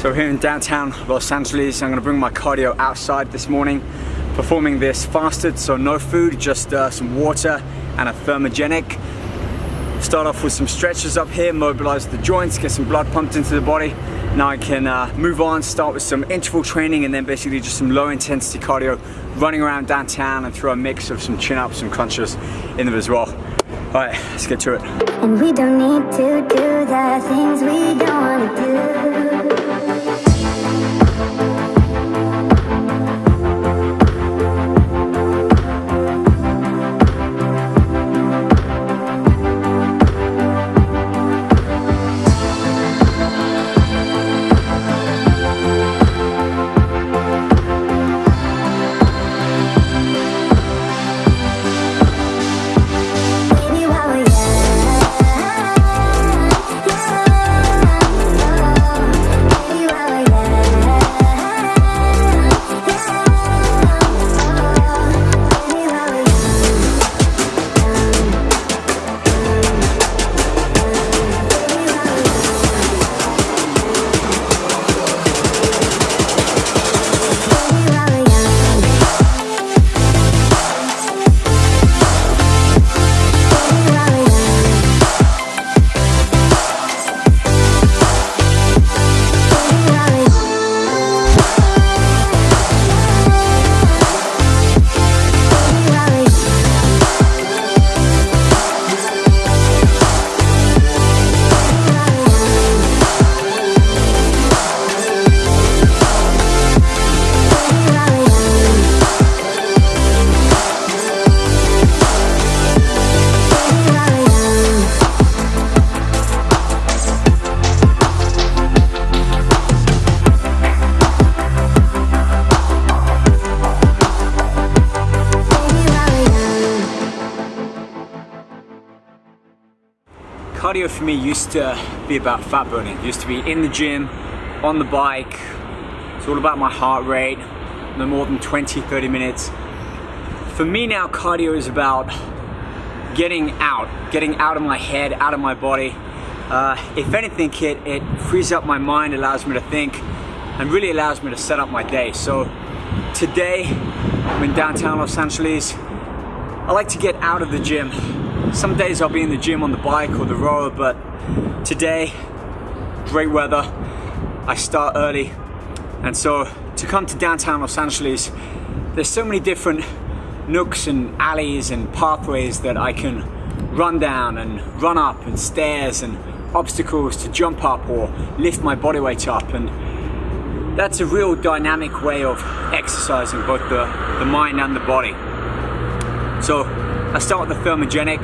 So here in downtown Los Angeles, I'm gonna bring my cardio outside this morning, performing this fasted, so no food, just uh, some water and a thermogenic. Start off with some stretches up here, mobilize the joints, get some blood pumped into the body. Now I can uh, move on, start with some interval training and then basically just some low intensity cardio, running around downtown and throw a mix of some chin ups, some crunches in there as well. All right, let's get to it. And we don't need to do the things we don't wanna do. Cardio for me used to be about fat burning. It used to be in the gym, on the bike. It's all about my heart rate, no more than 20, 30 minutes. For me now, cardio is about getting out, getting out of my head, out of my body. Uh, if anything, it, it frees up my mind, allows me to think, and really allows me to set up my day. So today, I'm in downtown Los Angeles. I like to get out of the gym. Some days I'll be in the gym on the bike or the rower, but today, great weather. I start early. And so to come to downtown Los Angeles, there's so many different nooks and alleys and pathways that I can run down and run up and stairs and obstacles to jump up or lift my body weight up. And that's a real dynamic way of exercising both the, the mind and the body. So I start with the thermogenic.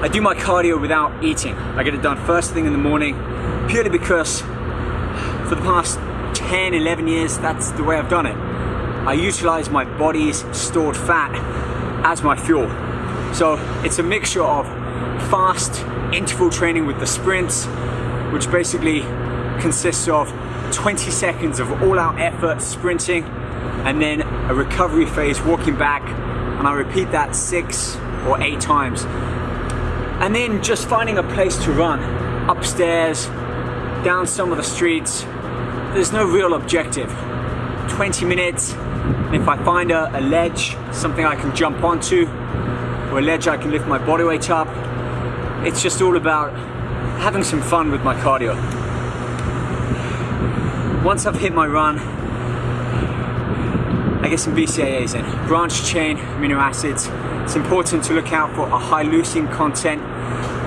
I do my cardio without eating. I get it done first thing in the morning purely because for the past 10, 11 years, that's the way I've done it. I utilize my body's stored fat as my fuel. So it's a mixture of fast interval training with the sprints, which basically consists of 20 seconds of all out effort sprinting and then a recovery phase walking back and I repeat that six or eight times. And then just finding a place to run, upstairs, down some of the streets. There's no real objective. 20 minutes, and if I find a, a ledge, something I can jump onto, or a ledge I can lift my body weight up, it's just all about having some fun with my cardio. Once I've hit my run, I get some BCAAs in, branched chain amino acids. It's important to look out for a high leucine content.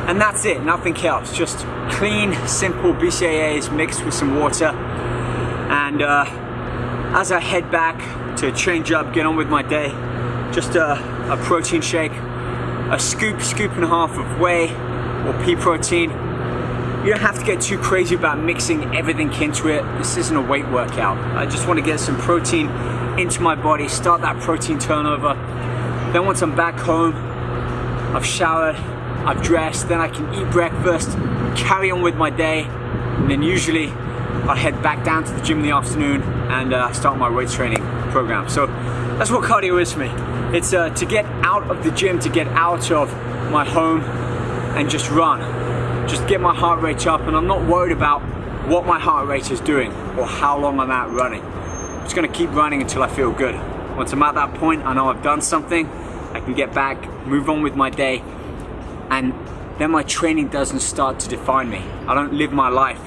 And that's it, nothing else. Just clean, simple BCAAs mixed with some water. And uh, as I head back to change up, get on with my day, just a, a protein shake, a scoop, scoop and a half of whey or pea protein. You don't have to get too crazy about mixing everything into it. This isn't a weight workout. I just want to get some protein into my body, start that protein turnover. Then once I'm back home, I've showered, I've dressed, then I can eat breakfast, carry on with my day, and then usually I head back down to the gym in the afternoon and uh, start my weight training program. So that's what cardio is for me. It's uh, to get out of the gym, to get out of my home and just run. Just get my heart rate up and I'm not worried about what my heart rate is doing or how long I'm out running. I'm just gonna keep running until I feel good. Once I'm at that point, I know I've done something, I can get back, move on with my day, and then my training doesn't start to define me. I don't live my life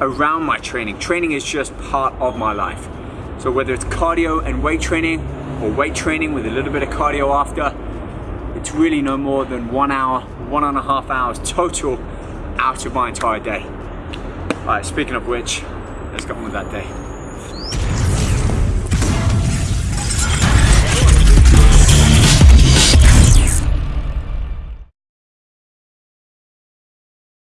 around my training. Training is just part of my life. So whether it's cardio and weight training, or weight training with a little bit of cardio after, it's really no more than one hour, one and a half hours total out of my entire day. All right, speaking of which, let's get on with that day.